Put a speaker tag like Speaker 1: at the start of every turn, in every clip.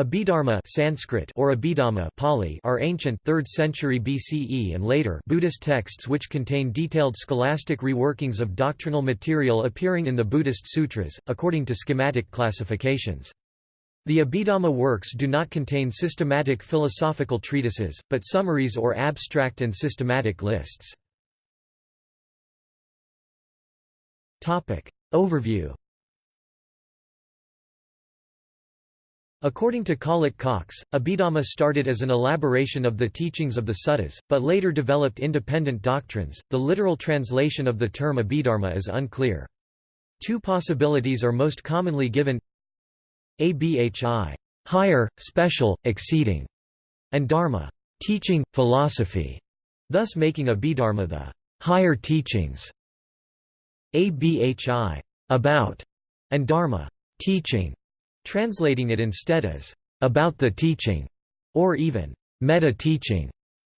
Speaker 1: Abhidharma Sanskrit or Abhidhamma Pali are ancient 3rd century BCE and later Buddhist texts which contain detailed scholastic reworkings of doctrinal material appearing in the Buddhist sutras, according to schematic classifications. The Abhidhamma works do not contain systematic philosophical treatises, but summaries or abstract and systematic lists. Topic Overview According to Collett Cox, Abhidhamma started as an elaboration of the teachings of the suttas, but later developed independent doctrines. The literal translation of the term Abhidharma is unclear. Two possibilities are most commonly given abhi higher, special, exceeding, and dharma teaching, philosophy, thus making Abhidharma the higher teachings. Abhi about, and dharma teaching, translating it instead as about the teaching, or even meta-teaching.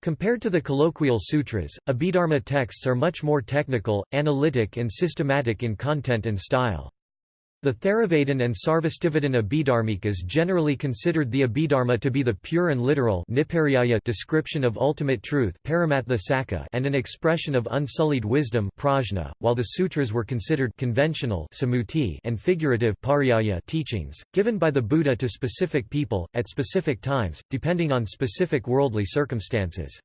Speaker 1: Compared to the colloquial sutras, Abhidharma texts are much more technical, analytic and systematic in content and style. The Theravadin and Sarvastivadin Abhidharmikas generally considered the Abhidharma to be the pure and literal description of ultimate truth and an expression of unsullied wisdom while the sutras were considered conventional and figurative teachings, given by the Buddha to specific people, at specific times, depending on specific worldly circumstances.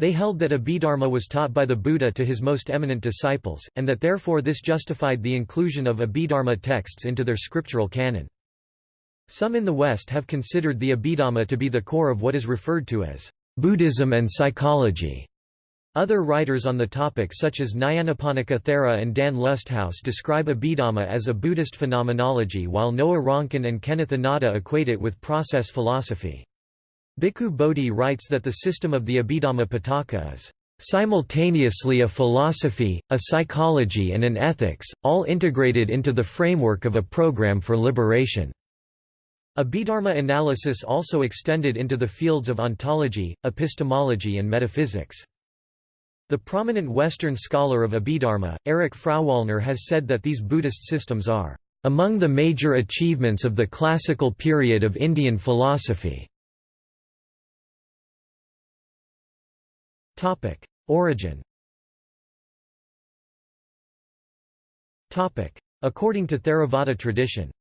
Speaker 1: They held that Abhidharma was taught by the Buddha to his most eminent disciples, and that therefore this justified the inclusion of Abhidharma texts into their scriptural canon. Some in the West have considered the Abhidhamma to be the core of what is referred to as Buddhism and psychology. Other writers on the topic such as Nyanaponika Thera and Dan Lusthaus describe Abhidhamma as a Buddhist phenomenology while Noah Ronkin and Kenneth Inada equate it with process philosophy. Bhikkhu Bodhi writes that the system of the Abhidhamma Pitaka is simultaneously a philosophy, a psychology and an ethics, all integrated into the framework of a program for liberation. Abhidharma analysis also extended into the fields of ontology, epistemology and metaphysics. The prominent Western scholar of Abhidharma, Erich Frauwallner has said that these Buddhist systems are among the major achievements of the classical period of Indian philosophy. Topic: Origin. Topic: According to Theravada tradition.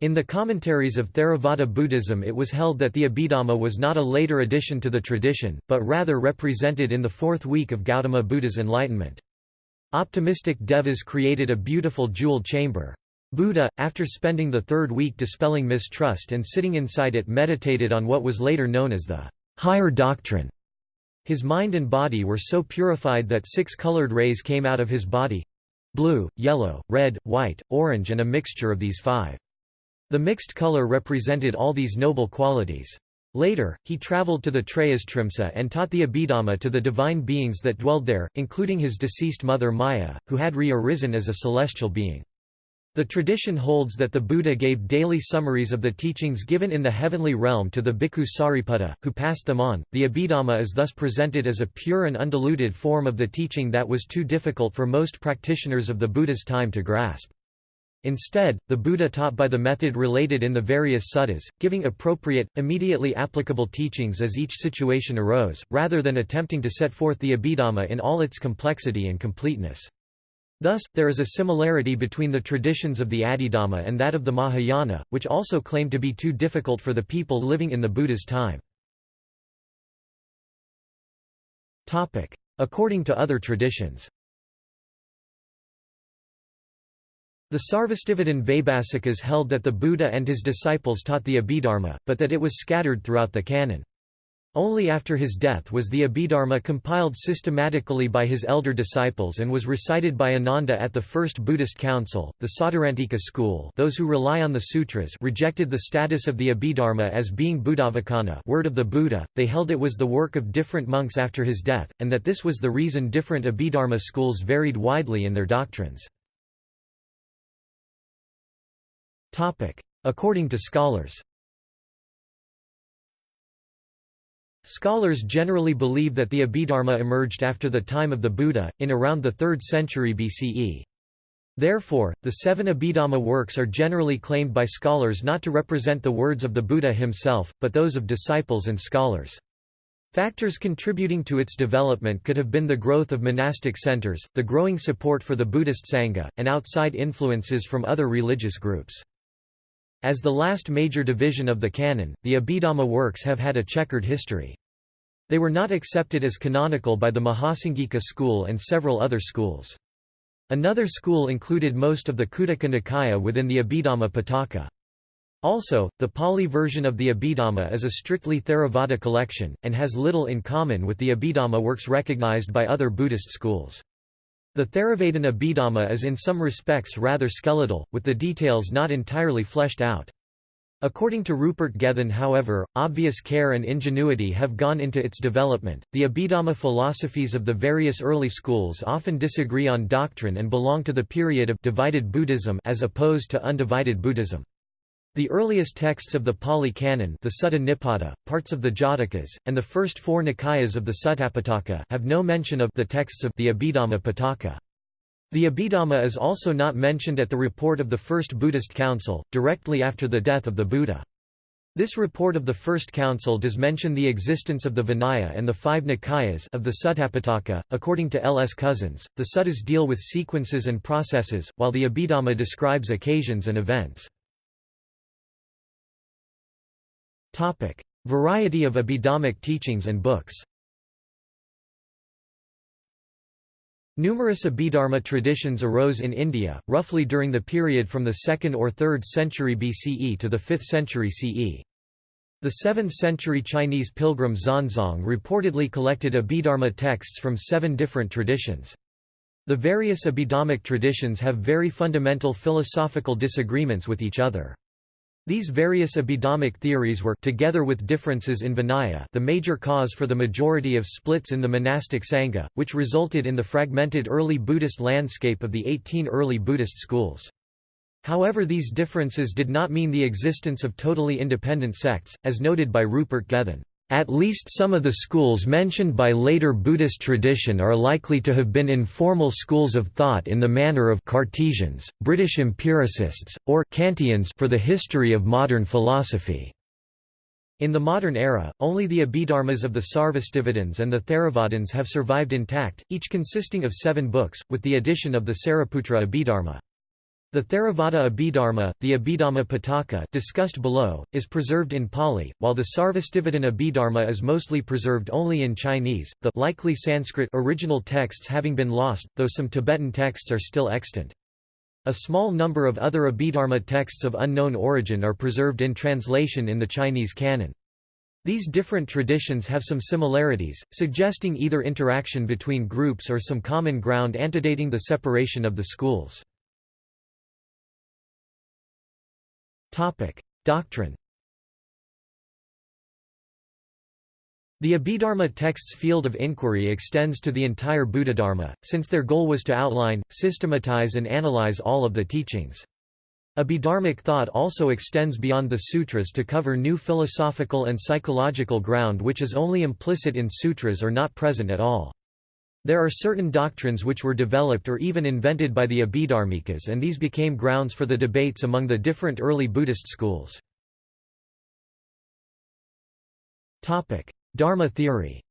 Speaker 1: In the commentaries of Theravada Buddhism it was held that the Abhidhamma was not a later addition to the tradition, but rather represented in the fourth week of Gautama Buddha's enlightenment. Optimistic devas created a beautiful jeweled chamber. Buddha, after spending the third week dispelling mistrust and sitting inside it meditated on what was later known as the higher doctrine. His mind and body were so purified that six colored rays came out of his body—blue, yellow, red, white, orange and a mixture of these five. The mixed color represented all these noble qualities. Later, he traveled to the Trayastrimsa and taught the Abhidhamma to the divine beings that dwelled there, including his deceased mother Maya, who had re-arisen as a celestial being. The tradition holds that the Buddha gave daily summaries of the teachings given in the heavenly realm to the bhikkhu Sariputta, who passed them on. The Abhidhamma is thus presented as a pure and undiluted form of the teaching that was too difficult for most practitioners of the Buddha's time to grasp. Instead, the Buddha taught by the method related in the various suttas, giving appropriate, immediately applicable teachings as each situation arose, rather than attempting to set forth the Abhidhamma in all its complexity and completeness. Thus, there is a similarity between the traditions of the Abhidhamma and that of the Mahayana, which also claim to be too difficult for the people living in the Buddha's time. According to other traditions The Sarvastivadin Vaibhasikas held that the Buddha and his disciples taught the Abhidharma, but that it was scattered throughout the canon. Only after his death was the Abhidharma compiled systematically by his elder disciples and was recited by Ananda at the First Buddhist Council. The Sautrantika school, those who rely on the sutras, rejected the status of the Abhidharma as being Buddhavacana, word of the Buddha. They held it was the work of different monks after his death, and that this was the reason different Abhidharma schools varied widely in their doctrines. Topic: According to scholars Scholars generally believe that the Abhidharma emerged after the time of the Buddha, in around the 3rd century BCE. Therefore, the seven Abhidhamma works are generally claimed by scholars not to represent the words of the Buddha himself, but those of disciples and scholars. Factors contributing to its development could have been the growth of monastic centers, the growing support for the Buddhist Sangha, and outside influences from other religious groups. As the last major division of the canon, the Abhidhamma works have had a checkered history. They were not accepted as canonical by the Mahasanghika school and several other schools. Another school included most of the Khuddaka Nikaya within the Abhidhamma Pitaka. Also, the Pali version of the Abhidhamma is a strictly Theravada collection, and has little in common with the Abhidhamma works recognized by other Buddhist schools. The Theravadin Abhidhamma is in some respects rather skeletal, with the details not entirely fleshed out. According to Rupert Gethin however, obvious care and ingenuity have gone into its development. The Abhidhamma philosophies of the various early schools often disagree on doctrine and belong to the period of divided Buddhism as opposed to undivided Buddhism. The earliest texts of the Pali Canon the Sutta Nipata, parts of the Jatakas, and the first four Nikayas of the Suttapitaka have no mention of the texts of the Abhidhamma Pitaka. The Abhidhamma is also not mentioned at the report of the First Buddhist Council, directly after the death of the Buddha. This report of the First Council does mention the existence of the Vinaya and the five Nikayas of the Suttapitaka. According to L. S. Cousins, the suttas deal with sequences and processes, while the Abhidhamma describes occasions and events. Variety of Abhidhammic teachings and books Numerous Abhidharma traditions arose in India, roughly during the period from the 2nd or 3rd century BCE to the 5th century CE. The 7th century Chinese pilgrim Xuanzang reportedly collected Abhidharma texts from seven different traditions. The various Abhidhammic traditions have very fundamental philosophical disagreements with each other. These various Abhidhammic theories were together with differences in Vinaya the major cause for the majority of splits in the monastic Sangha, which resulted in the fragmented early Buddhist landscape of the 18 early Buddhist schools. However these differences did not mean the existence of totally independent sects, as noted by Rupert Gethin. At least some of the schools mentioned by later Buddhist tradition are likely to have been informal schools of thought in the manner of Cartesians, British empiricists, or Kantians for the history of modern philosophy. In the modern era, only the Abhidharmas of the Sarvastivadins and the Theravadins have survived intact, each consisting of seven books, with the addition of the Sariputra Abhidharma. The Theravada Abhidharma, the Abhidhamma Pitaka discussed below, is preserved in Pali, while the Sarvastivadin Abhidharma is mostly preserved only in Chinese, the likely Sanskrit original texts having been lost, though some Tibetan texts are still extant. A small number of other Abhidharma texts of unknown origin are preserved in translation in the Chinese canon. These different traditions have some similarities, suggesting either interaction between groups or some common ground antedating the separation of the schools. Topic: Doctrine. The Abhidharma text's field of inquiry extends to the entire Buddhadharma, since their goal was to outline, systematize and analyze all of the teachings. Abhidharmic thought also extends beyond the sutras to cover new philosophical and psychological ground which is only implicit in sutras or not present at all. There are certain doctrines which were developed or even invented by the Abhidharmikas and these became grounds for the debates among the different early Buddhist schools. Dharma theory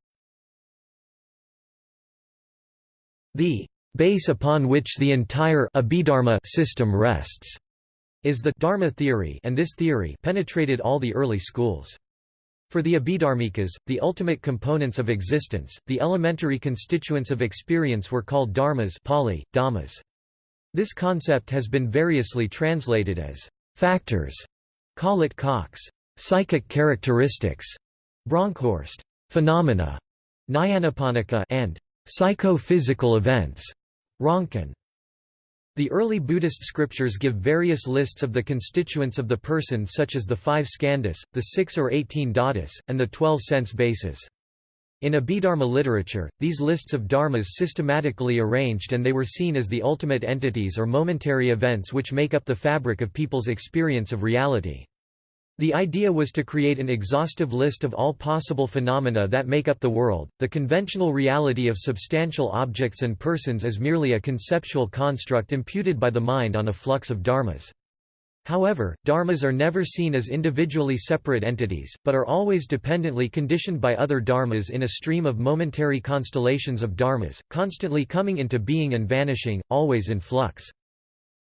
Speaker 1: The base upon which the entire Abhidharma system rests is the Dharma theory and this theory penetrated all the early schools. For the Abhidharmikas, the ultimate components of existence, the elementary constituents of experience were called dharmas Pali, dhammas. This concept has been variously translated as factors, Collett Cox, psychic characteristics, Bronkhorst, phenomena, Nyanaponika and psychophysical events, Ronkin. The early Buddhist scriptures give various lists of the constituents of the person such as the five skandhas, the six or eighteen dhatus, and the twelve sense bases. In Abhidharma literature, these lists of dharmas systematically arranged and they were seen as the ultimate entities or momentary events which make up the fabric of people's experience of reality. The idea was to create an exhaustive list of all possible phenomena that make up the world. The conventional reality of substantial objects and persons is merely a conceptual construct imputed by the mind on a flux of dharmas. However, dharmas are never seen as individually separate entities, but are always dependently conditioned by other dharmas in a stream of momentary constellations of dharmas, constantly coming into being and vanishing, always in flux.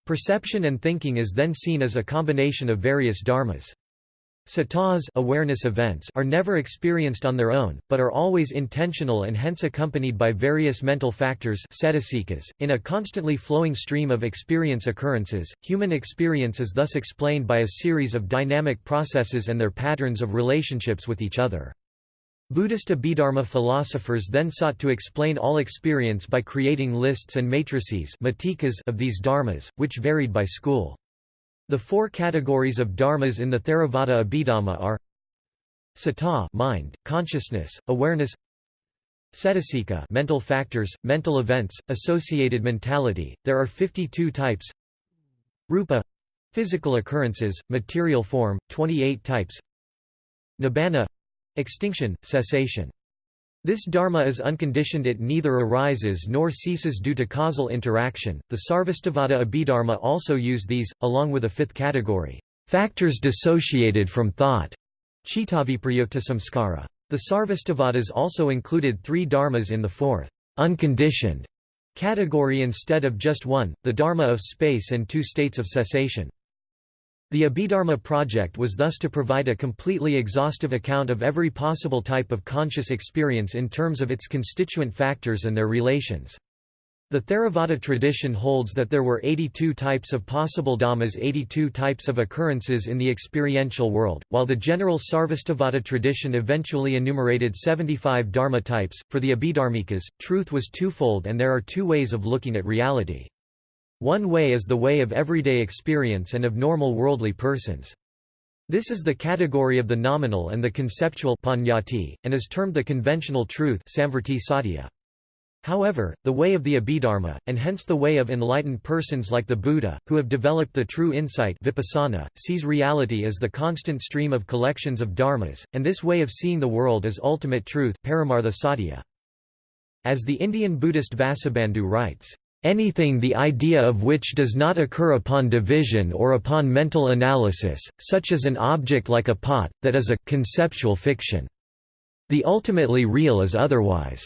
Speaker 1: Perception and thinking is then seen as a combination of various dharmas. Cittas awareness events are never experienced on their own, but are always intentional and hence accompanied by various mental factors .In a constantly flowing stream of experience occurrences, human experience is thus explained by a series of dynamic processes and their patterns of relationships with each other. Buddhist Abhidharma philosophers then sought to explain all experience by creating lists and matrices of these dharmas, which varied by school. The four categories of dharmas in the Theravada Abhidhamma are Citta mind, consciousness, awareness Cetasika mental factors, mental events, associated mentality. There are 52 types. Rupa physical occurrences, material form, 28 types. Nibbana extinction, cessation. This dharma is unconditioned it neither arises nor ceases due to causal interaction. The Sarvastivada Abhidharma also use these, along with a fifth category, factors dissociated from thought, chittaviprayukta samskara. The Sarvastivadis also included three dharmas in the fourth, unconditioned category instead of just one, the dharma of space and two states of cessation. The Abhidharma project was thus to provide a completely exhaustive account of every possible type of conscious experience in terms of its constituent factors and their relations. The Theravada tradition holds that there were 82 types of possible dhammas 82 types of occurrences in the experiential world, while the general Sarvastivada tradition eventually enumerated 75 dharma types. For the Abhidharmikas, truth was twofold and there are two ways of looking at reality. One way is the way of everyday experience and of normal worldly persons. This is the category of the nominal and the conceptual panyati, and is termed the conventional truth However, the way of the Abhidharma, and hence the way of enlightened persons like the Buddha, who have developed the true insight vipassana, sees reality as the constant stream of collections of dharmas, and this way of seeing the world as ultimate truth As the Indian Buddhist Vasubandhu writes, Anything the idea of which does not occur upon division or upon mental analysis, such as an object like a pot, that is a conceptual fiction. The ultimately real is otherwise.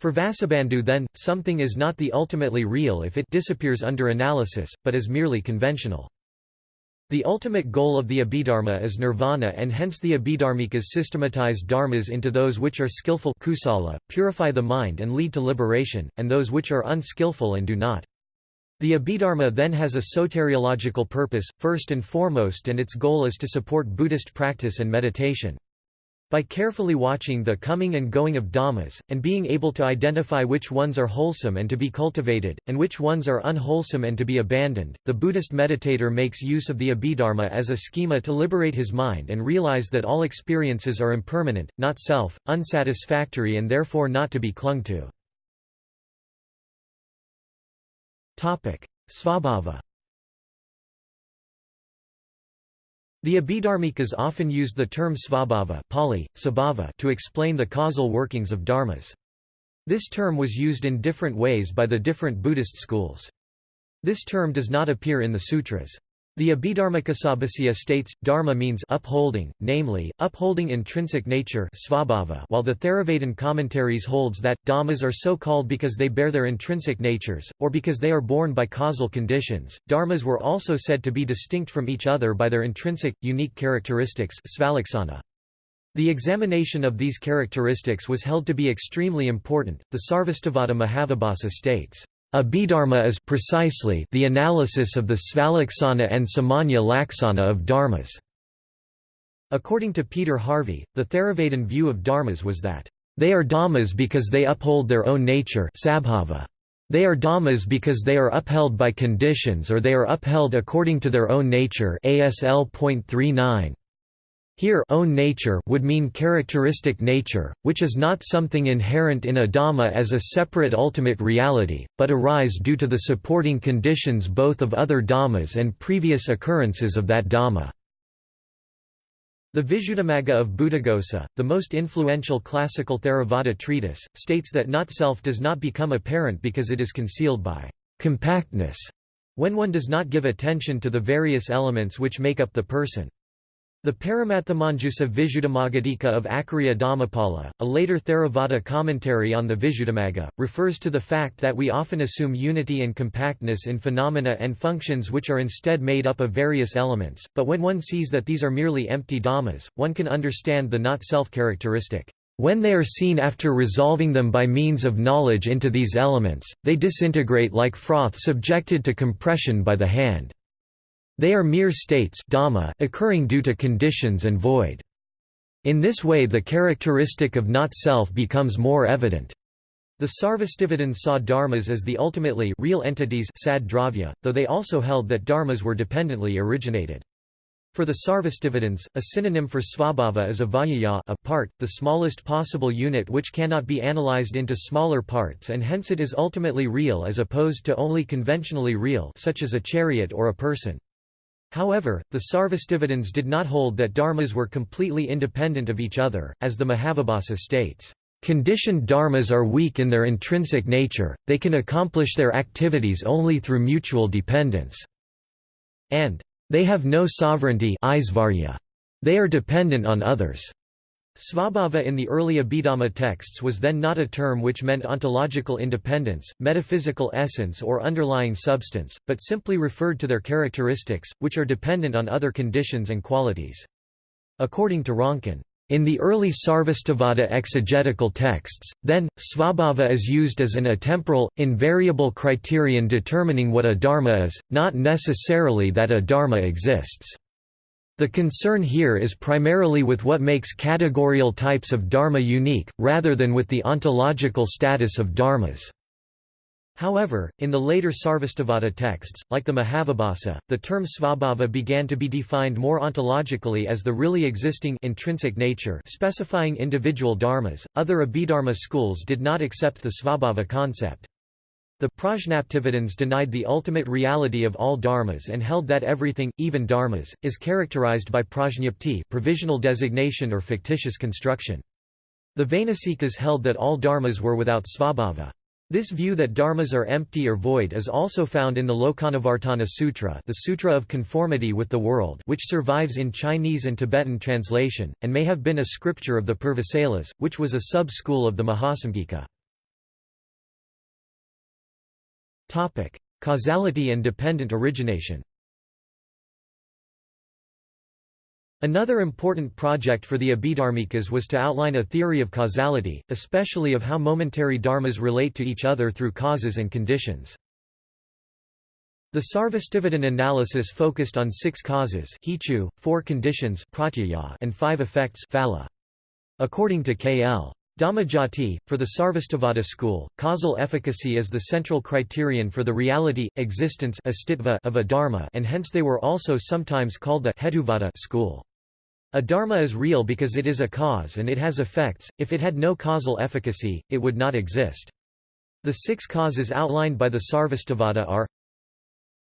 Speaker 1: For Vasubandhu then, something is not the ultimately real if it disappears under analysis, but is merely conventional. The ultimate goal of the Abhidharma is nirvana and hence the Abhidharmikas systematize dharmas into those which are skillful kusala, purify the mind and lead to liberation, and those which are unskillful and do not. The Abhidharma then has a soteriological purpose, first and foremost and its goal is to support Buddhist practice and meditation. By carefully watching the coming and going of dhammas, and being able to identify which ones are wholesome and to be cultivated, and which ones are unwholesome and to be abandoned, the Buddhist meditator makes use of the Abhidharma as a schema to liberate his mind and realize that all experiences are impermanent, not self, unsatisfactory and therefore not to be clung to. Svabhava The Abhidharmikas often used the term svabhava Pali, sabhava to explain the causal workings of dharmas. This term was used in different ways by the different Buddhist schools. This term does not appear in the sutras. The Abhidharmakosabhasya states, dharma means upholding, namely, upholding intrinsic nature svabhava, while the Theravada commentaries holds that, dhammas are so called because they bear their intrinsic natures, or because they are born by causal conditions. Dharmas were also said to be distinct from each other by their intrinsic, unique characteristics the examination of these characteristics was held to be extremely important. The Sarvastivada Mahavibhasa states, Abhidharma is precisely the analysis of the Svalaksana and Samanya Laksana of dharmas. According to Peter Harvey, the Theravadin view of dharmas was that, they are dhammas because they uphold their own nature sabhava. They are dhammas because they are upheld by conditions or they are upheld according to their own nature ASL.39. Here own nature would mean characteristic nature, which is not something inherent in a dhamma as a separate ultimate reality, but arise due to the supporting conditions both of other dhammas and previous occurrences of that dhamma. The Visuddhimagga of Buddhaghosa, the most influential classical Theravada treatise, states that not-self does not become apparent because it is concealed by compactness, when one does not give attention to the various elements which make up the person. The Paramathamanjusa Visuddhimaggadika of Acharya Dhammapala, a later Theravada commentary on the Visuddhimagga, refers to the fact that we often assume unity and compactness in phenomena and functions which are instead made up of various elements, but when one sees that these are merely empty dhammas, one can understand the not-self characteristic. When they are seen after resolving them by means of knowledge into these elements, they disintegrate like froth subjected to compression by the hand. They are mere states occurring due to conditions and void. In this way the characteristic of not-self becomes more evident. The Sarvastivadins saw dharmas as the ultimately real entities sad dravya, though they also held that dharmas were dependently originated. For the Sarvastivadins, a synonym for svabhava is avyaya a part, the smallest possible unit which cannot be analyzed into smaller parts and hence it is ultimately real as opposed to only conventionally real such as a chariot or a person. However, the Sarvastivadins did not hold that dharmas were completely independent of each other, as the Mahavibhasa states, "...conditioned dharmas are weak in their intrinsic nature, they can accomplish their activities only through mutual dependence." and "...they have no sovereignty they are dependent on others." Svabhava in the early Abhidhamma texts was then not a term which meant ontological independence, metaphysical essence or underlying substance, but simply referred to their characteristics, which are dependent on other conditions and qualities. According to Ronkin, in the early Sarvastivada exegetical texts, then, svabhava is used as an atemporal, invariable criterion determining what a dharma is, not necessarily that a dharma exists. The concern here is primarily with what makes categorical types of dharma unique, rather than with the ontological status of dharmas. However, in the later Sarvastivada texts, like the Mahavibhasa, the term svabhava began to be defined more ontologically as the really existing intrinsic nature specifying individual dharmas. Other Abhidharma schools did not accept the svabhava concept. The Prajnaptivadins denied the ultimate reality of all dharmas and held that everything, even dharmas, is characterized by prajñapti provisional designation or fictitious construction. The Vainasikas held that all dharmas were without svabhava. This view that dharmas are empty or void is also found in the Lokanuvartana Sutra the Sutra of Conformity with the World which survives in Chinese and Tibetan translation, and may have been a scripture of the Purvasailas, which was a sub-school of the Mahasamgika. Topic: Causality and dependent origination. Another important project for the Abhidharmikas was to outline a theory of causality, especially of how momentary dharmas relate to each other through causes and conditions. The Sarvastivadin analysis focused on six causes four conditions and five effects According to K.L. Dhammajoti, for the Sarvastivada school, causal efficacy is the central criterion for the reality, existence of a dharma and hence they were also sometimes called the Hetuvada school. A dharma is real because it is a cause and it has effects, if it had no causal efficacy, it would not exist. The six causes outlined by the Sarvastivada are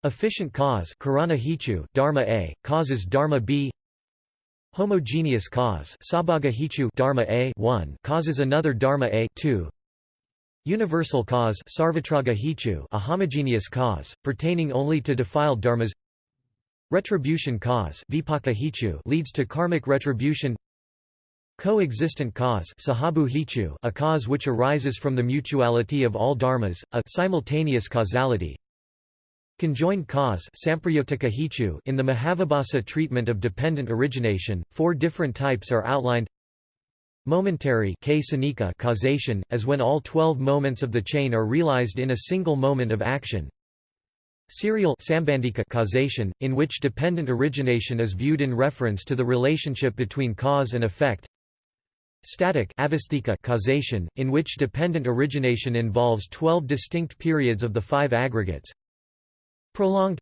Speaker 1: Efficient cause dharma A, causes dharma B Homogeneous cause dharma A 1 causes another dharma A 2 Universal cause a homogeneous cause, pertaining only to defiled dharmas. Retribution cause leads to karmic retribution. Coexistent cause a cause which arises from the mutuality of all dharmas, a simultaneous causality Conjoined cause in the Mahavibhasa treatment of dependent origination, four different types are outlined. Momentary causation, as when all twelve moments of the chain are realized in a single moment of action. Serial causation, in which dependent origination is viewed in reference to the relationship between cause and effect. Static causation, in which dependent origination involves 12 distinct periods of the five aggregates Prolonged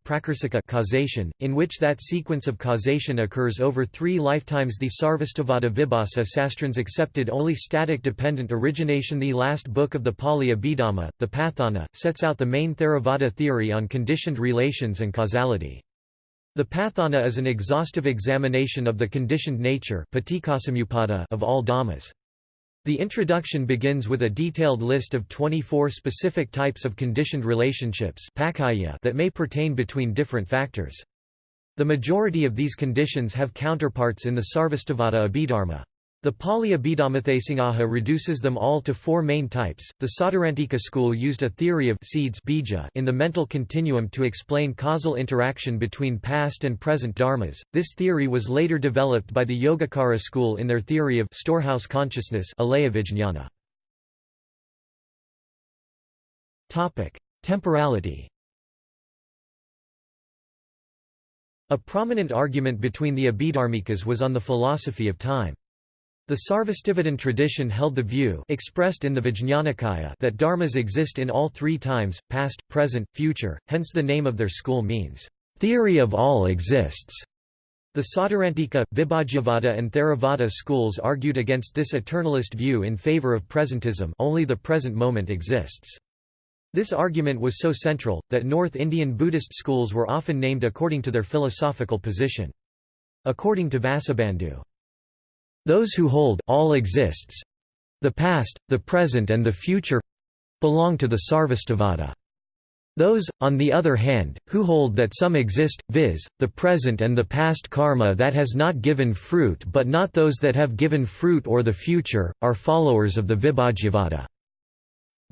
Speaker 1: causation, in which that sequence of causation occurs over three lifetimes The Sarvastivada Vibhasa Sastrins accepted only static dependent origination The last book of the Pali Abhidhamma, the Patthana, sets out the main Theravada theory on conditioned relations and causality. The Patthana is an exhaustive examination of the conditioned nature of all dhammas. The introduction begins with a detailed list of 24 specific types of conditioned relationships that may pertain between different factors. The majority of these conditions have counterparts in the Sarvastivada Abhidharma. The Pali Abhidhammatthasangaha reduces them all to four main types. The Sautrantika school used a theory of seeds bija in the mental continuum to explain causal interaction between past and present dharmas. This theory was later developed by the Yogacara school in their theory of storehouse consciousness Topic: Temporality. A prominent argument between the Abhidharmikas was on the philosophy of time. The Sarvastivadin tradition held the view expressed in the Vijñanakaya that dharmas exist in all three times, past, present, future, hence the name of their school means, "...theory of all exists." The Sautrantika, Vibhajyavada and Theravada schools argued against this eternalist view in favor of presentism only the present moment exists. This argument was so central, that North Indian Buddhist schools were often named according to their philosophical position. According to Vasubandhu, those who hold all exists the past, the present and the future belong to the Sarvastivada. Those, on the other hand, who hold that some exist, viz., the present and the past karma that has not given fruit but not those that have given fruit or the future, are followers of the Vibhajyavada.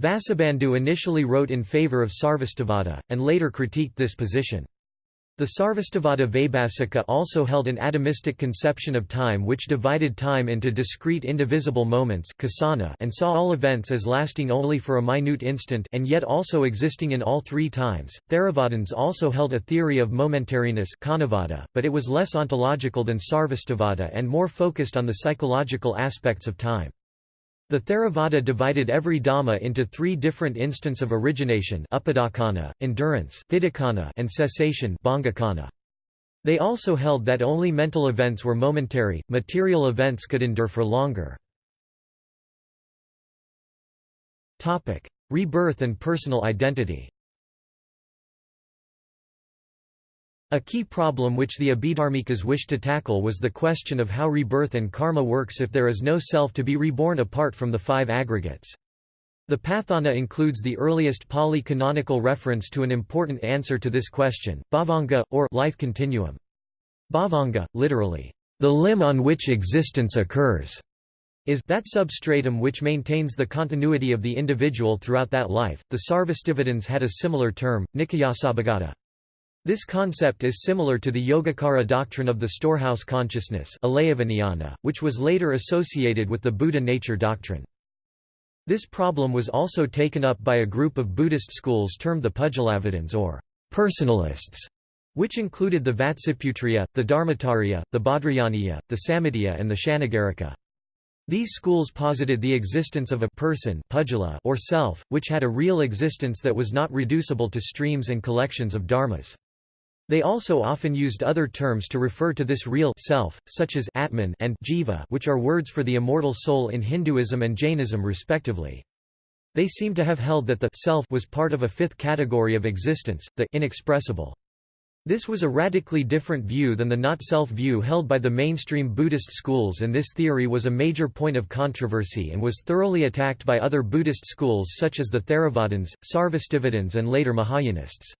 Speaker 1: Vasubandhu initially wrote in favor of Sarvastivada, and later critiqued this position. The Sarvastivada Vaibhasika also held an atomistic conception of time which divided time into discrete indivisible moments and saw all events as lasting only for a minute instant and yet also existing in all three times. Theravadins also held a theory of momentariness but it was less ontological than Sarvastivada and more focused on the psychological aspects of time. The Theravada divided every Dhamma into three different instants of origination endurance and cessation They also held that only mental events were momentary, material events could endure for longer. Rebirth and personal identity A key problem which the Abhidharmikas wished to tackle was the question of how rebirth and karma works if there is no self to be reborn apart from the five aggregates. The Patthana includes the earliest Pali canonical reference to an important answer to this question, bhavanga, or life continuum. Bhavanga, literally, the limb on which existence occurs, is that substratum which maintains the continuity of the individual throughout that life. The Sarvastivadins had a similar term, Nikayasabhagata. This concept is similar to the Yogacara doctrine of the storehouse consciousness which was later associated with the Buddha nature doctrine. This problem was also taken up by a group of Buddhist schools termed the Pudgalavadins or personalists, which included the Vatsiputriya, the Dharmottariya, the Bhadrayaniya, the Sammitiya and the Sannagarika. These schools posited the existence of a person or self, which had a real existence that was not reducible to streams and collections of dharmas. They also often used other terms to refer to this real self, such as Atman and Jiva which are words for the immortal soul in Hinduism and Jainism respectively. They seem to have held that the self was part of a fifth category of existence, the inexpressible. This was a radically different view than the not-self view held by the mainstream Buddhist schools and this theory was a major point of controversy and was thoroughly attacked by other Buddhist schools such as the Theravadins, Sarvastivadins and later Mahayanists.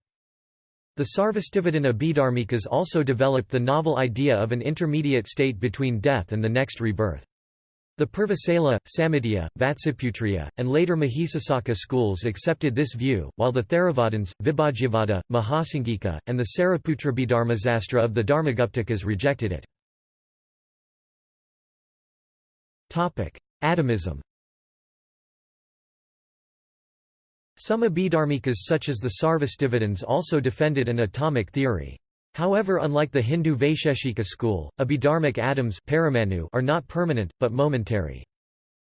Speaker 1: The Sarvastivadin Abhidharmikas also developed the novel idea of an intermediate state between death and the next rebirth. The Purvasaila, Sammitiya, Vatsiputriya, and later Mahisasaka schools accepted this view, while the Theravadins, Vibhajyavada, Mahasanghika, and the Sariputrabhidharmasastra of the Dharmaguptakas rejected it. Atomism Some Abhidharmikas such as the Sarvastivadins also defended an atomic theory. However unlike the Hindu Vaisheshika school, Abhidharmic atoms are not permanent, but momentary.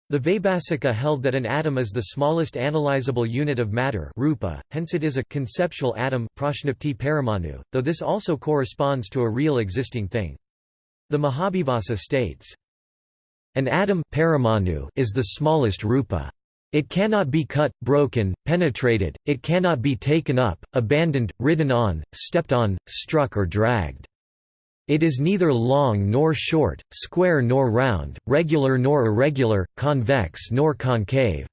Speaker 1: The Vaibhasika held that an atom is the smallest analyzable unit of matter rupa, hence it is a conceptual atom paramanu, though this also corresponds to a real existing thing. The Mahavibhasa states, An atom paramanu is the smallest rupa. It cannot be cut, broken, penetrated, it cannot be taken up, abandoned, ridden on, stepped on, struck or dragged. It is neither long nor short, square nor round, regular nor irregular, convex nor concave.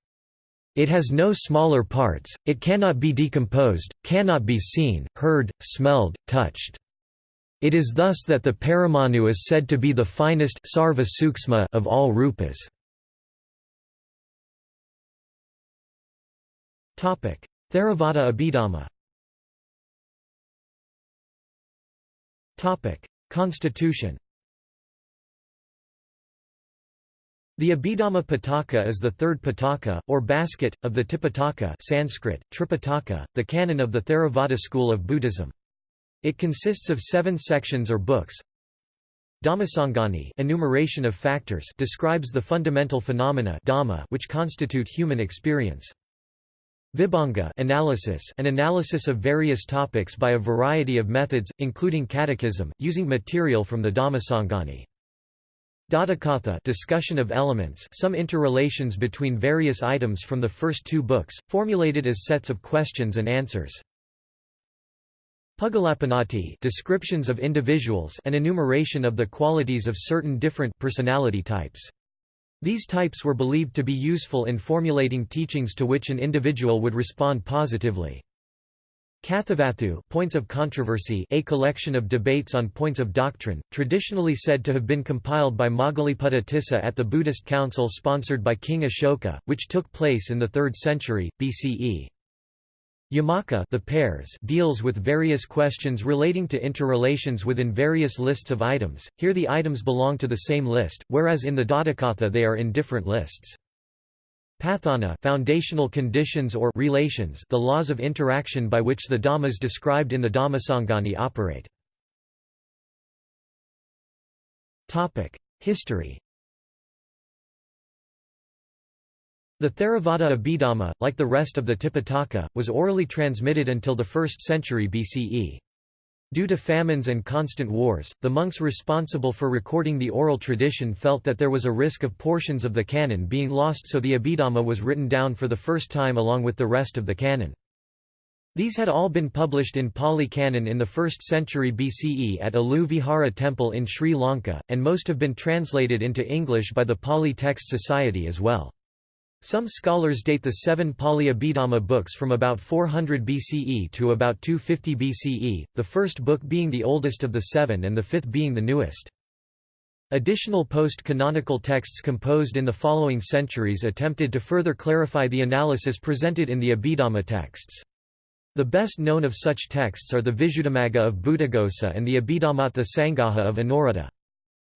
Speaker 1: It has no smaller parts, it cannot be decomposed, cannot be seen, heard, smelled, touched. It is thus that the Paramanu is said to be the finest sarva of all rupas. Theravada Abhidhamma Constitution The Abhidhamma Pitaka is the third Pitaka, or basket, of the Tipitaka Sanskrit, Tripitaka, the canon of the Theravada school of Buddhism. It consists of seven sections or books. Dhammasangani enumeration of factors describes the fundamental phenomena dhamma which constitute human experience. Vibhanga analysis an analysis of various topics by a variety of methods, including catechism, using material from the Dhammasangani. Dhatukatha discussion of elements some interrelations between various items from the first two books, formulated as sets of questions and answers. Puggalappannatti descriptions of individuals an enumeration of the qualities of certain different personality types. These types were believed to be useful in formulating teachings to which an individual would respond positively. Kathavatthu points of controversy a collection of debates on points of doctrine, traditionally said to have been compiled by Moggaliputta Tissa at the Buddhist council sponsored by King Ashoka, which took place in the 3rd century, BCE. Yamaka the pairs deals with various questions relating to interrelations within various lists of items, here the items belong to the same list, whereas in the Dhatukatha they are in different lists. Patthana foundational conditions or relations the laws of interaction by which the dhammas described in the Dhammasangani operate. History The Theravada Abhidhamma, like the rest of the Tipitaka, was orally transmitted until the 1st century BCE. Due to famines and constant wars, the monks responsible for recording the oral tradition felt that there was a risk of portions of the canon being lost so the Abhidhamma was written down for the first time along with the rest of the canon. These had all been published in Pali Canon in the 1st century BCE at Alu Vihara Temple in Sri Lanka, and most have been translated into English by the Pali Text Society as well. Some scholars date the seven Pali Abhidhamma books from about 400 BCE to about 250 BCE, the first book being the oldest of the seven and the fifth being the newest. Additional post-canonical texts composed in the following centuries attempted to further clarify the analysis presented in the Abhidhamma texts. The best known of such texts are the Visuddhimagga of Buddhaghosa and the Abhidhammattha Sangaha of Anuruddha.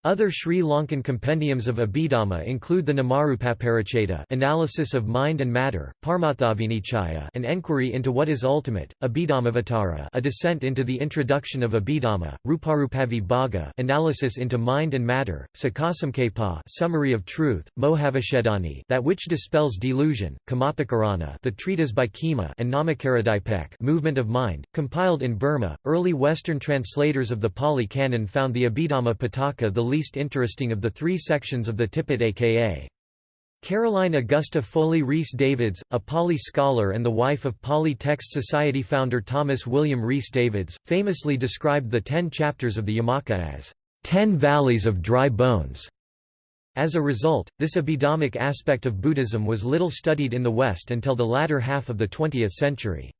Speaker 1: Other Sri Lankan compendiums of Abhidhamma include the Namarupapariccheda analysis of mind and matter, Paramarthavinichaya an enquiry into what is ultimate, Abhidhammavatara a descent into the introduction of Abhidhamma, Ruparupavibhaga analysis into mind and matter, Sakasamkhepa summary of truth, Mohavishedani that which dispels delusion, Khemapakarana the treatise by Khema and Namakaradipek movement of mind, compiled in Burma. Early Western translators of the Pali Canon found the Abhidhamma Pitaka the least interesting of the three sections of the Tipitaka. Caroline Augusta Foley Rhys Davids, a Pali scholar and the wife of Pali Text Society founder Thomas William Rhys Davids, famously described the ten chapters of the Yamaka as, ten valleys of dry bones". As a result, this Abhidhammic aspect of Buddhism was little studied in the West until the latter half of the 20th century.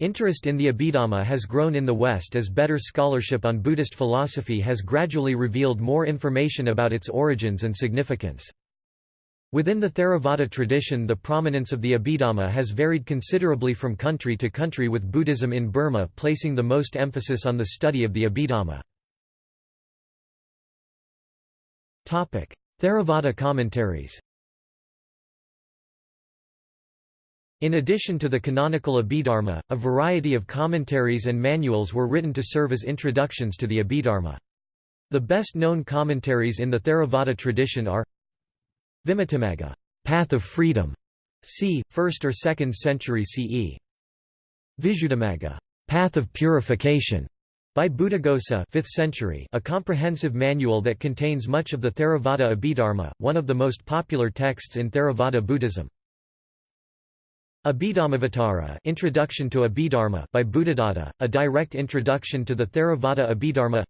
Speaker 1: Interest in the Abhidhamma has grown in the West as better scholarship on Buddhist philosophy has gradually revealed more information about its origins and significance. Within the Theravada tradition the prominence of the Abhidhamma has varied considerably from country to country with Buddhism in Burma placing the most emphasis on the study of the Abhidhamma. Theravada commentaries In addition to the canonical Abhidharma, a variety of commentaries and manuals were written to serve as introductions to the Abhidharma. The best known commentaries in the Theravada tradition are Vimuttimagga, Path of Freedom, c. 1st or 2nd century CE. Visuddhimagga, Path of Purification, by Buddhaghosa 5th century, a comprehensive manual that contains much of the Theravada Abhidharma, one of the most popular texts in Theravada Buddhism. Abhidhammavatara Introduction to Abhidharma by Buddhadatta, a direct introduction to the Theravada Abhidharma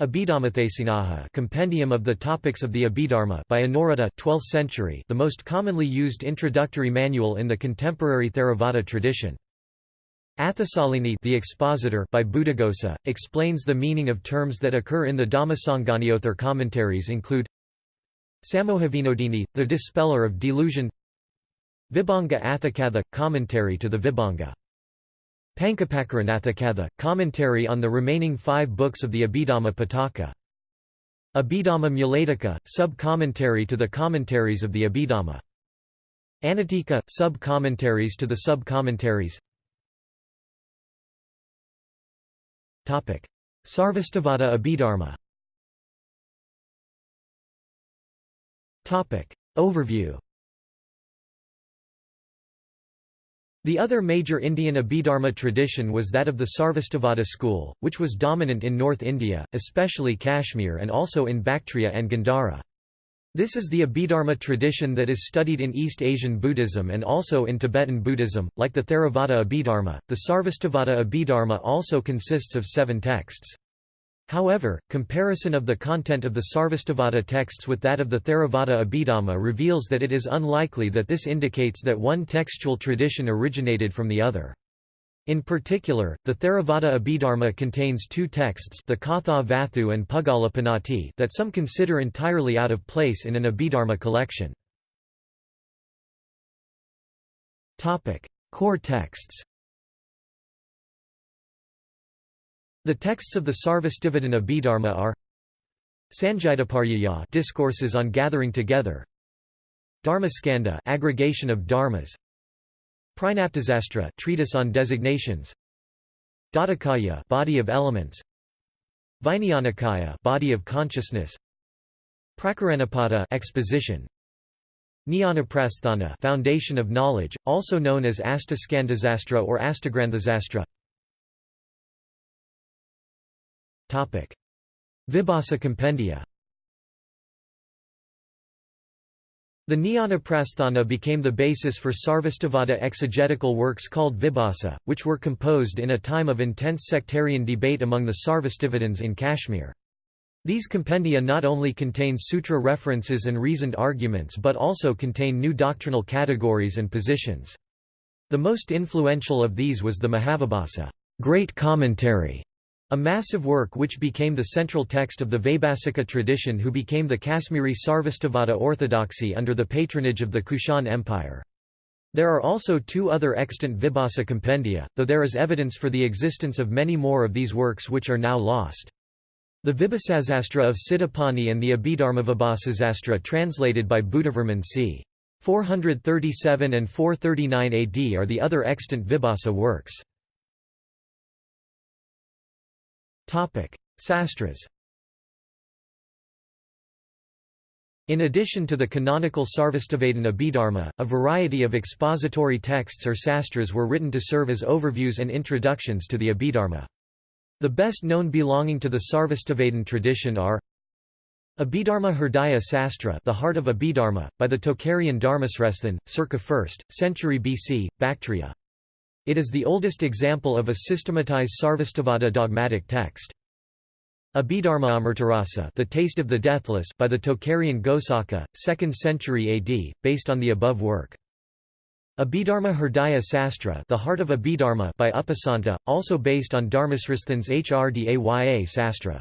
Speaker 1: Abhidhammatthasangaha Compendium of the Topics of the Abhidharma by Anuruddha 12th century the most commonly used introductory manual in the contemporary Theravada tradition. Atthasalini the expositor by Buddhaghosa, explains the meaning of terms that occur in the Dhammasanganiothar commentaries include Samohavinodini, the dispeller of delusion Vibhanga Atthakatha – commentary to the Vibhanga. Pancapakaranatthakatha, commentary on the remaining five books of the Abhidhamma Pitaka. Abhidhamma Mulatika, sub-commentary to the commentaries of the Abhidhamma. Anutika, sub-commentaries to the sub-commentaries. Sarvastivada Abhidharma. Overview The other major Indian Abhidharma tradition was that of the Sarvastivada school, which was dominant in North India, especially Kashmir and also in Bactria and Gandhara. This is the Abhidharma tradition that is studied in East Asian Buddhism and also in Tibetan Buddhism, like the Theravada Abhidharma. The Sarvastivada Abhidharma also consists of seven texts. However, comparison of the content of the Sarvastivada texts with that of the Theravada Abhidhamma reveals that it is unlikely that this indicates that one textual tradition originated from the other. In particular, the Theravada Abhidharma contains two texts the Katha Vatthu and Puggalapannatti that some consider entirely out of place in an Abhidharma collection. Core texts The texts of the Sarvastivadin Abhidharma are Sangitiparyaya discourses on gathering together Dharmaskandha aggregation of dharmas Prajnaptisastra treatise on designations Dhatukaya body of elements Vijnanakaya body of consciousness Prakaranapada exposition Jnanaprasthana foundation of knowledge also known as Astaskandhasastra or Astagranthasastra Vibhasa compendia The Jnanaprasthana became the basis for Sarvastivada exegetical works called Vibhasa, which were composed in a time of intense sectarian debate among the Sarvastivadins in Kashmir. These compendia not only contain sutra references and reasoned arguments but also contain new doctrinal categories and positions. The most influential of these was the Mahavibhasa great commentary", a massive work which became the central text of the Vaibhasika tradition who became the Kashmiri Sarvastivada orthodoxy under the patronage of the Kushan Empire. There are also two other extant Vibhasa compendia, though there is evidence for the existence of many more of these works which are now lost. The Vibhasasastra of Sitapani and the Abhidharmavibhasasastra translated by Buddhavarman c. 437 and 439 AD are the other extant Vibhasa works. Sastras In addition to the canonical Sarvastivadin Abhidharma, a variety of expository texts or sastras were written to serve as overviews and introductions to the Abhidharma. The best known belonging to the Sarvastivadin tradition are Abhidharma Hridaya Sastra The Heart of Abhidharma, by the Tocharian Dharmasresthin, circa 1st, century BC, Bactria. It is the oldest example of a systematized Sarvastivada dogmatic text. Abhidharma Amritarasa The Taste of the Deathless by the Tocharian Ghosaka, 2nd century AD, based on the above work. Abhidharma Hridaya Sastra The Heart of Abhidharma by Upasanta, also based on Dharmasresthin's Hrdaya Sastra.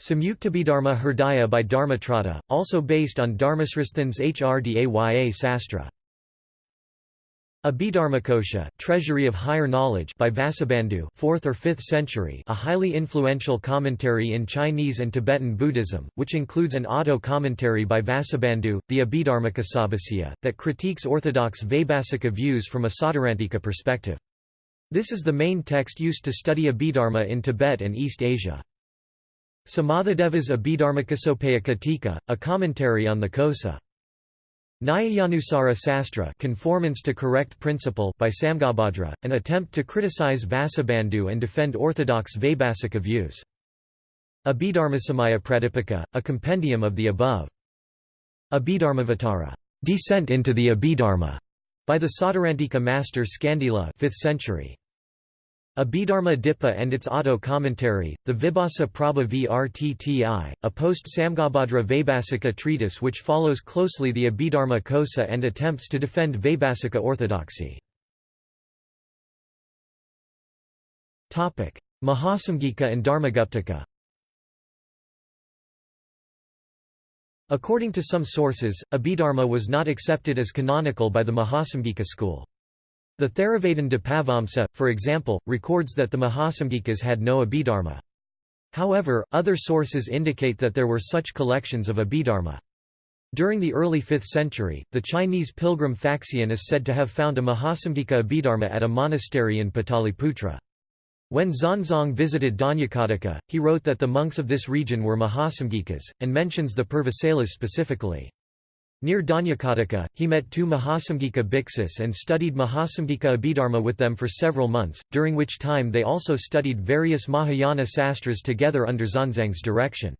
Speaker 1: Samyuktabhidharma Hridaya by Dharmatrata, also based on Dharmasresthin's Hrdaya Sastra. Abhidharmakosha Treasury of Higher Knowledge by Vasubandhu 4th or 5th century a highly influential commentary in Chinese and Tibetan Buddhism, which includes an auto-commentary by Vasubandhu, the Abhidharmakosabhasya, that critiques orthodox Vaibhasika views from a Sautrantika perspective. This is the main text used to study Abhidharma in Tibet and East Asia. Samathadeva's Abhidharmakosopayika Tika, a commentary on the Kosa. Nyayanusara Sastra conformance to correct principle by Samghabhadra, an attempt to criticize Vasubandhu and defend orthodox Vaibhasika views. Abhidharmasamaya Pradipika, a compendium of the above. Abhidharmavatara descent into the Abhidharma", by the Sautrantika master Skandila 5th century. Abhidharma Dipa and its auto commentary, the Vibhasa Prabha Vrtti, a post-Samghabhadra Vaibhasika treatise which follows closely the Abhidharma Kosa and attempts to defend Vaibhasika orthodoxy. Mahasamgika and Dharmaguptaka According to some sources, Abhidharma was not accepted as canonical by the Mahasamgika school. The Theravadin Dipavamsa, for example, records that the Mahasamgikas had no Abhidharma. However, other sources indicate that there were such collections of Abhidharma. During the early 5th century, the Chinese pilgrim Faxian is said to have found a Mahasamgika Abhidharma at a monastery in Pataliputra. When Xuanzang visited Dhanyakataka, he wrote that the monks of this region were Mahasamgikas, and mentions the Purvasailas specifically. Near Dhanyakataka, he met two Mahasamgika bhiksus and studied Mahasamgika Abhidharma with them for several months, during which time they also studied various Mahayana sastras together under Xuanzang's direction.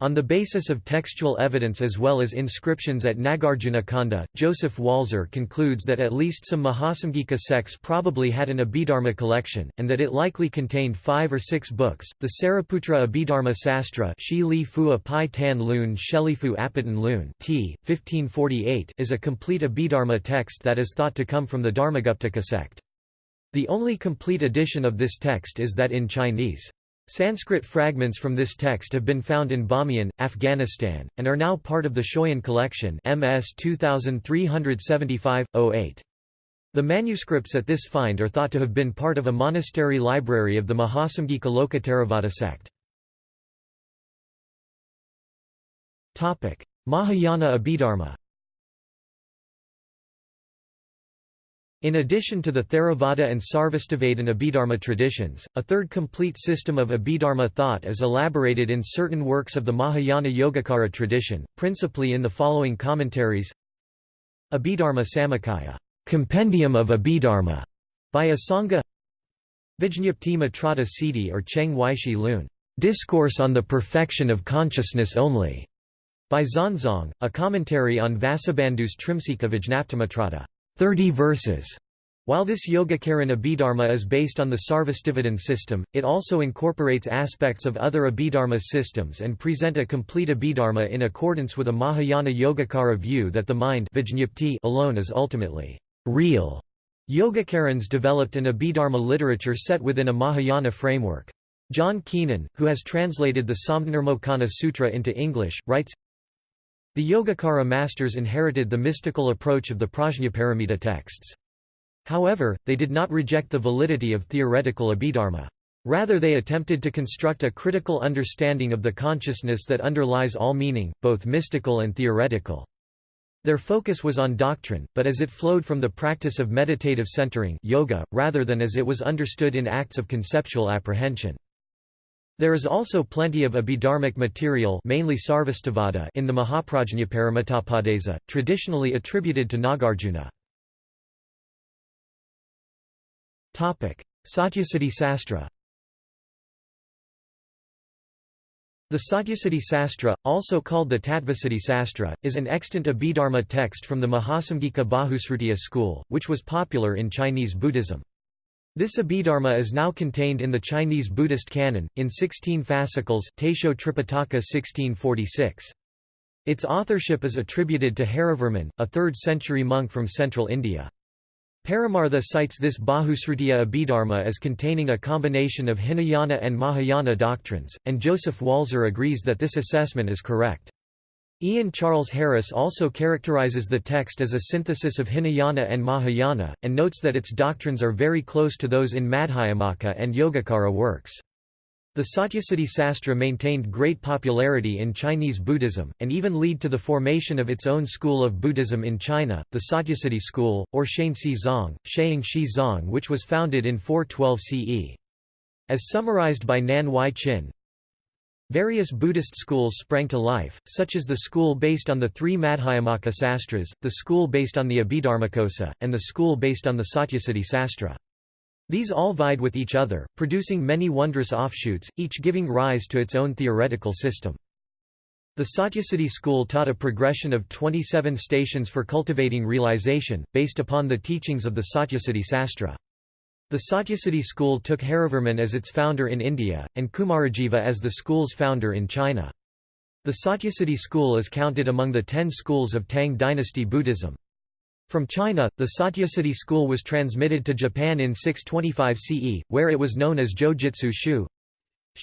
Speaker 1: On the basis of textual evidence as well as inscriptions at Nagarjuna Konda, Joseph Walser concludes that at least some Mahasamgika sects probably had an Abhidharma collection, and that it likely contained five or six books. The Sariputra Abhidharma Sastra t. 1548 is a complete Abhidharma text that is thought to come from the Dharmaguptaka sect. The only complete edition of this text is that in Chinese. Sanskrit fragments from this text have been found in Bamiyan, Afghanistan, and are now part of the Schøyen collection MS 2375-08. The manuscripts at this find are thought to have been part of a monastery library of the Mahasamgika Lokottaravada sect. Mahayana Abhidharma In addition to the Theravada and Sarvastivadin Abhidharma traditions, a third complete system of Abhidharma thought is elaborated in certain works of the Mahayana Yogacara tradition, principally in the following commentaries Abhidharma Samuccaya Compendium of Abhidharma, by Asanga Vijñapti Matrata Siddhi or Cheng Weishi Lun Discourse on the Perfection of Consciousness Only, by Xuanzang, a commentary on Vasubandhu's Trimsika Vijñaptimatrata. 30 verses. While this Yogacaran Abhidharma is based on the Sarvastivadin system, it also incorporates aspects of other Abhidharma systems and present a complete Abhidharma in accordance with a Mahayana Yogacara view that the mind alone is ultimately real. Yogacarans developed an Abhidharma literature set within a Mahayana framework. John Keenan, who has translated the Samdhinirmocana Sutra into English, writes, the Yogacara masters inherited the mystical approach of the Prajnaparamita texts. However, they did not reject the validity of theoretical Abhidharma. Rather they attempted to construct a critical understanding of the consciousness that underlies all meaning, both mystical and theoretical. Their focus was on doctrine, but as it flowed from the practice of meditative centering yoga, rather than as it was understood in acts of conceptual apprehension. There is also plenty of abhidharmic material mainly Sarvastivada in the Mahaprajñaparamitopadesa, traditionally attributed to Nagarjuna. Satyasiddhi Sastra The Satyasiddhi Sastra, also called the Tattvasiddhi Sastra, is an extant Abhidharma text from the Mahasamgika Bahusrutiya school, which was popular in Chinese Buddhism. This Abhidharma is now contained in the Chinese Buddhist canon, in 16 fascicles Taisho Tripitaka 1646. Its authorship is attributed to Harivarman, a 3rd-century monk from central India. Paramartha cites this Bahusrutiya Abhidharma as containing a combination of Hinayana and Mahayana doctrines, and Joseph Walser agrees that this assessment is correct. Ian Charles Harris also characterizes the text as a synthesis of Hinayana and Mahayana, and notes that its doctrines are very close to those in Madhyamaka and Yogacara works. The Satyasiddhi Sastra maintained great popularity in Chinese Buddhism, and even lead to the formation of its own school of Buddhism in China, the Satyasiddhi school, or Shaanxi Zong, Shaying Shi Zong which was founded in 412 CE. As summarized by Nan Huai Chin, Various Buddhist schools sprang to life, such as the school based on the three Madhyamaka sastras, the school based on the Abhidharmakosa, and the school based on the Satyasiddhi Sastra. These all vied with each other, producing many wondrous offshoots, each giving rise to its own theoretical system. The Satyasiddhi school taught a progression of 27 stations for cultivating realization, based upon the teachings of the Satyasiddhi Sastra. The Satyasiddhi school took Harivarman as its founder in India, and Kumarajiva as the school's founder in China. The Satyasiddhi school is counted among the ten schools of Tang dynasty Buddhism. From China, the Satyasiddhi school was transmitted to Japan in 625 CE, where it was known as Jojitsu Shu.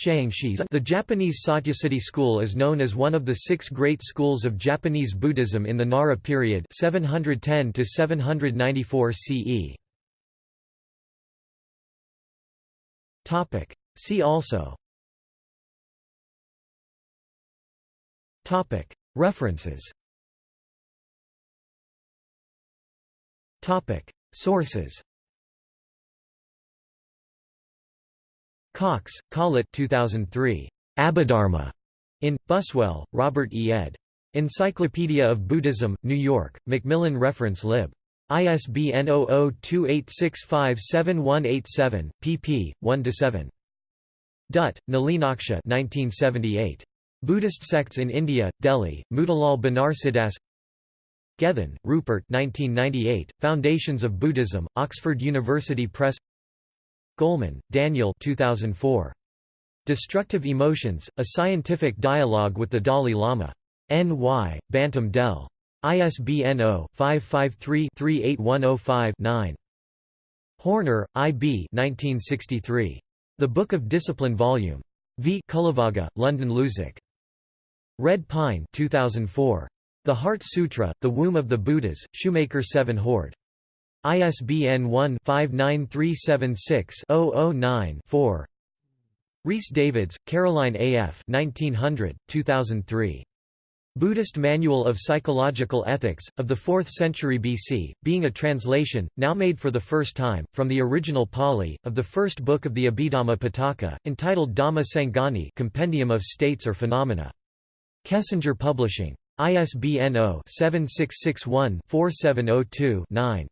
Speaker 1: The Japanese Satyasiddhi school is known as one of the six great schools of Japanese Buddhism in the Nara period 710 to 794 CE. Topic. See also Topic. References Topic. Sources Cox, Collett 2003. Abhidharma. In, Buswell, Robert E. ed. Encyclopedia of Buddhism, New York, Macmillan Reference Lib. ISBN 0028657187, pp. 1–7. Dutt, Nalinaksha 1978. Buddhist Sects in India, Delhi, Motilal Banarsidass Gethin, Rupert 1998, Foundations of Buddhism, Oxford University Press Goleman, Daniel 2004. Destructive Emotions, A Scientific Dialogue with the Dalai Lama. N.Y., Bantam Dell. ISBN 0-553-38105-9. Horner, I. B. 1963. The Book of Discipline Vol. V. Cullavagga, London Luzac. Red Pine 2004. The Heart Sutra, The Womb of the Buddhas, Shoemaker 7 Hoard. ISBN 1-59376-009-4 Rhys Davids, Caroline A. F. 1900, 2003. Buddhist Manual of Psychological Ethics, of the 4th century BC, being a translation, now made for the first time, from the original Pali, of the first book of the Abhidhamma Pitaka, entitled Dhamma Sangani Compendium of States or Phenomena. Kessinger Publishing. ISBN 0-7661-4702-9.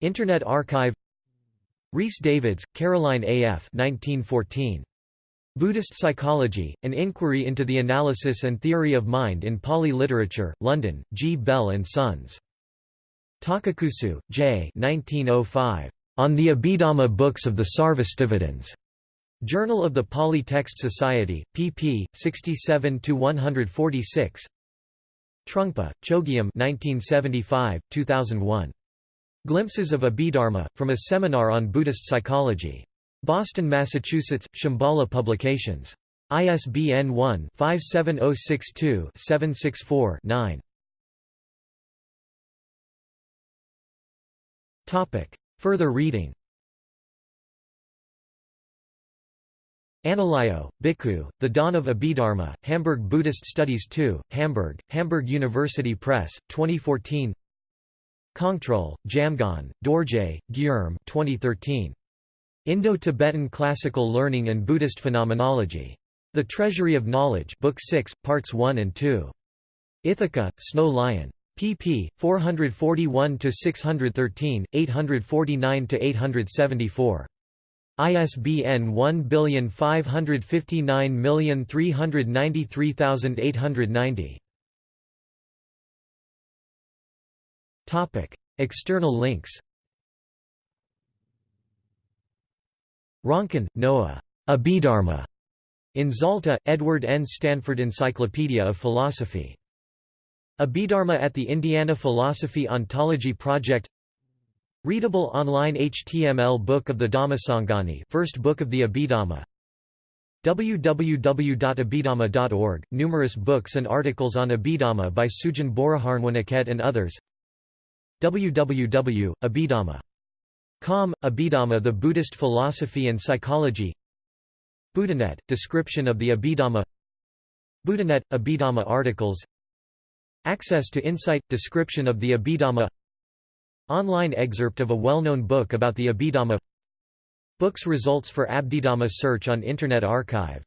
Speaker 1: Internet Archive Rhys Davids, Caroline A. F. 1914. Buddhist Psychology, An Inquiry into the Analysis and Theory of Mind in Pali Literature, London, G. Bell and Sons. Takakusu, J. 1905. On the Abhidhamma Books of the Sarvastivadins. Journal of the Pali Text Society, pp. 67–146 Trungpa, Chogyam 1975, 2001. Glimpses of Abhidharma, from a seminar on Buddhist psychology. Boston, Massachusetts, Shambhala Publications. ISBN 1-57062-764-9. Further reading Analayo, Bhikkhu, The Dawn of Abhidharma, Hamburg Buddhist Studies 2, Hamburg, Hamburg University Press, 2014 Kongtrul, Jamgon, Dorje, Gyurme 2013. Indo-Tibetan Classical Learning and Buddhist Phenomenology. The Treasury of Knowledge Book 6, Parts 1 and 2. Ithaca, Snow Lion. pp. 441–613, 849–874. ISBN 1559393890. Topic: External links. Ronkin, Noah. Abhidharma. In Zalta, Edward N. Stanford Encyclopedia of Philosophy. Abhidharma at the Indiana Philosophy Ontology Project Readable online HTML book of the Dhammasangani first book of the Abhidhamma www.abhidhamma.org, numerous books and articles on Abhidhamma by Sujin Boriharnwanaket and others www.abhidhamma.com, Abhidhamma the Buddhist Philosophy and Psychology. Buddhanet, description of the Abhidhamma. Buddhanet, Abhidhamma articles. Access to Insight, description of the Abhidhamma. Online excerpt of a well-known book about the Abhidhamma. Books results for Abhidhamma search on Internet Archive.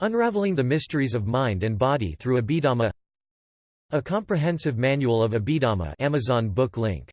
Speaker 1: Unraveling the Mysteries of Mind and Body through Abhidhamma. A comprehensive manual of Abhidhamma Amazon book link